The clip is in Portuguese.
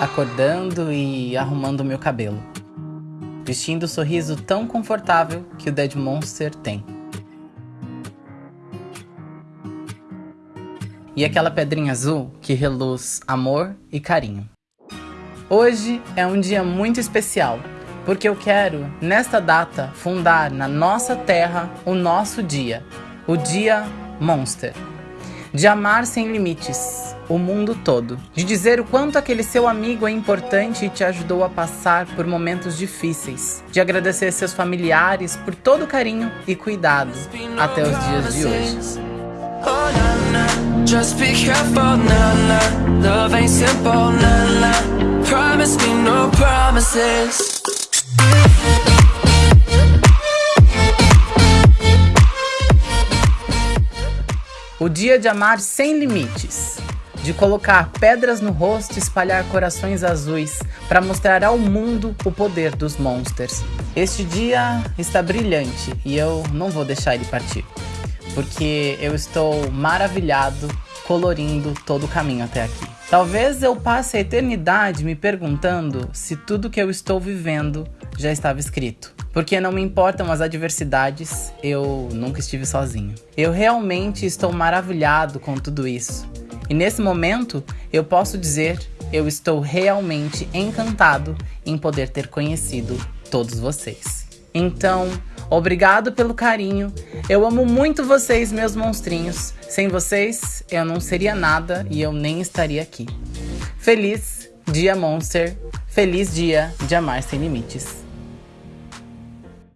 acordando e arrumando meu cabelo. Vestindo o sorriso tão confortável que o Dead Monster tem. E aquela pedrinha azul que reluz amor e carinho. Hoje é um dia muito especial, porque eu quero, nesta data, fundar na nossa terra o nosso dia, o Dia Monster. De amar sem limites, o mundo todo. De dizer o quanto aquele seu amigo é importante e te ajudou a passar por momentos difíceis. De agradecer seus familiares por todo o carinho e cuidado até os dias de hoje. Just be careful, Love ain't simple, Promise me no promises. O dia de amar sem limites, de colocar pedras no rosto e espalhar corações azuis para mostrar ao mundo o poder dos monsters. Este dia está brilhante e eu não vou deixar ele partir, porque eu estou maravilhado colorindo todo o caminho até aqui. Talvez eu passe a eternidade me perguntando se tudo que eu estou vivendo já estava escrito. Porque não me importam as adversidades, eu nunca estive sozinho. Eu realmente estou maravilhado com tudo isso. E nesse momento, eu posso dizer, eu estou realmente encantado em poder ter conhecido todos vocês. Então, obrigado pelo carinho. Eu amo muito vocês, meus monstrinhos. Sem vocês, eu não seria nada e eu nem estaria aqui. Feliz Dia Monster. Feliz dia de amar sem limites.